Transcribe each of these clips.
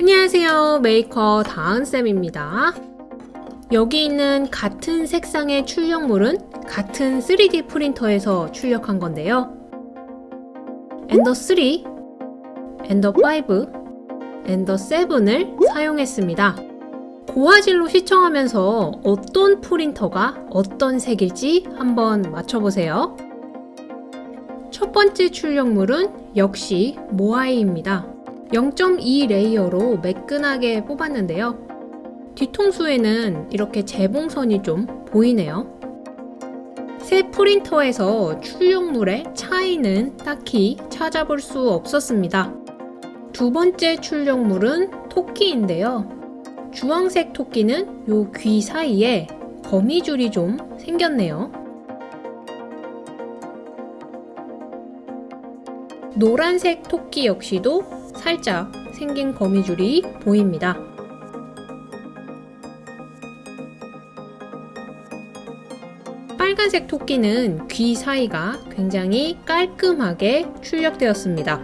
안녕하세요. 메이커 다은쌤입니다. 여기 있는 같은 색상의 출력물은 같은 3D 프린터에서 출력한 건데요. 엔더 3, 엔더 5, 엔더 7을 사용했습니다. 고화질로 시청하면서 어떤 프린터가 어떤 색일지 한번 맞춰보세요. 첫 번째 출력물은 역시 모아이입니다 0.2 layer로 매끈하게 뽑았는데요. 뒤통수에는 이렇게 재봉선이 좀 보이네요. 세 프린터에서 출력물의 차이는 딱히 찾아볼 수 없었습니다. 두 번째 출력물은 토끼인데요. 주황색 토끼는 요 귀 사이에 거미줄이 좀 생겼네요. 노란색 토끼 역시도 살짝 생긴 거미줄이 보입니다. 빨간색 토끼는 귀 사이가 굉장히 깔끔하게 출력되었습니다.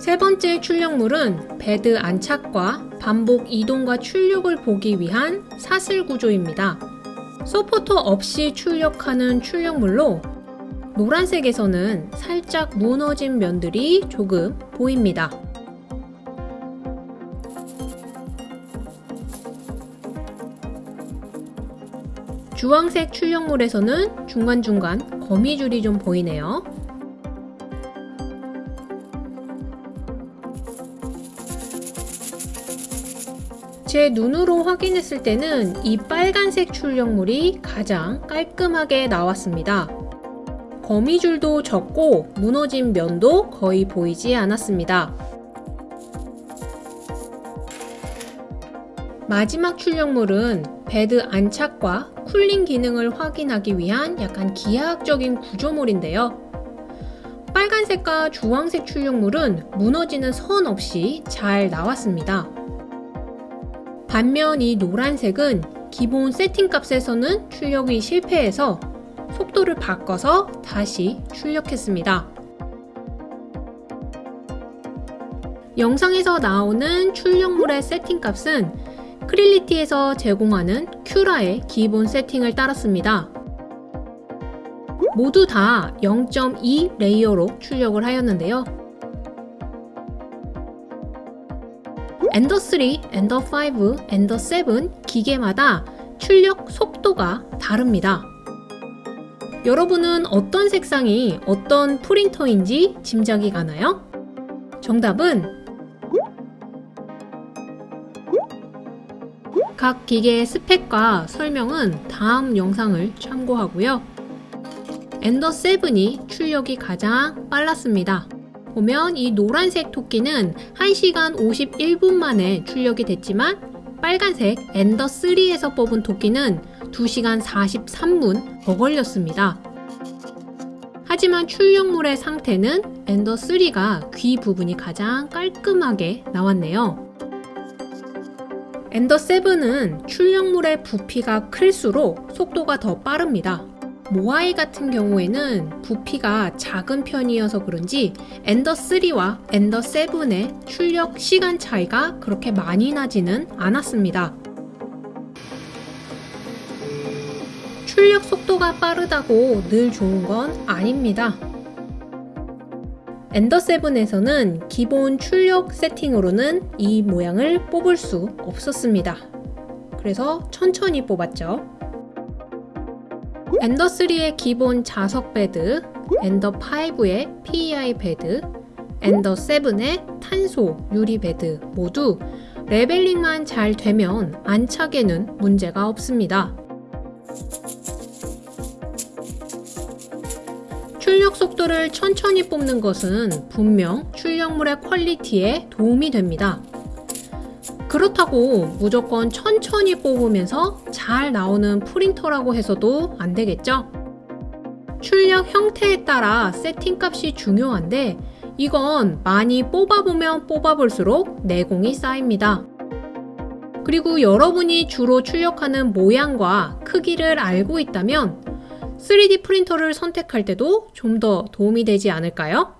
세 번째 출력물은 베드 안착과 반복 이동과 출력을 보기 위한 사슬 구조입니다. 서포터 없이 출력하는 출력물로 노란색에서는 살짝 무너진 면들이 조금 보입니다. 주황색 출력물에서는 중간중간 거미줄이 좀 보이네요. 제 눈으로 확인했을 때는 이 빨간색 출력물이 가장 깔끔하게 나왔습니다. 거미줄도 적고 무너진 면도 거의 보이지 않았습니다. 마지막 출력물은 베드 안착과 cooling 기능을 확인하기 위한 약간 기하학적인 구조물인데요. 빨간색과 주황색 출력물은 무너지는 선 없이 잘 나왔습니다. 반면 이 노란색은 기본 세팅값에서는 출력이 실패해서 속도를 바꿔서 다시 출력했습니다. 영상에서 나오는 출력물의 세팅값은 Creality에서 제공하는 Cura의 기본 세팅을 따랐습니다. 모두 다 0.2 layer로 출력을 하였는데요. Ender 3, Ender 5, Ender 7 기계마다 출력 속도가 다릅니다. 여러분은 어떤 색상이 어떤 프린터인지 짐작이 가나요? 정답은 각 기계의 스펙과 설명은 다음 영상을 참고하고요. Ender 7이 출력이 가장 빨랐습니다. 보면 이 노란색 토끼는 1시간 51분 만에 출력이 됐지만 빨간색 Ender 3에서 뽑은 토끼는 2시간 43분 더 걸렸습니다. 하지만 출력물의 상태는 Ender 3가 귀 부분이 가장 깔끔하게 나왔네요. Ender 7은 출력물의 부피가 클수록 속도가 더 빠릅니다. 모아이 같은 경우에는 부피가 작은 편이어서 그런지 엔더 3와 엔더 7의 출력 시간 차이가 그렇게 많이 나지는 않았습니다. 출력 속도가 빠르다고 늘 좋은 건 아닙니다. 엔더 7에서는 기본 출력 세팅으로는 이 모양을 뽑을 수 없었습니다. 그래서 천천히 뽑았죠. Ender 3의 기본 자석 베드, Ender 5의 PEI 베드, Ender 7의 탄소 유리 베드 모두 leveling만 잘 되면 안착에는 문제가 없습니다. 출력 속도를 천천히 뽑는 것은 분명 출력물의 quality에 도움이 됩니다. 그렇다고 무조건 천천히 뽑으면서 잘 나오는 프린터라고 해서도 안 되겠죠? 출력 형태에 따라 세팅값이 중요한데 이건 많이 뽑아보면 뽑아볼수록 내공이 쌓입니다. 그리고 여러분이 주로 출력하는 모양과 크기를 알고 있다면 3D 프린터를 선택할 때도 좀 더 도움이 되지 않을까요?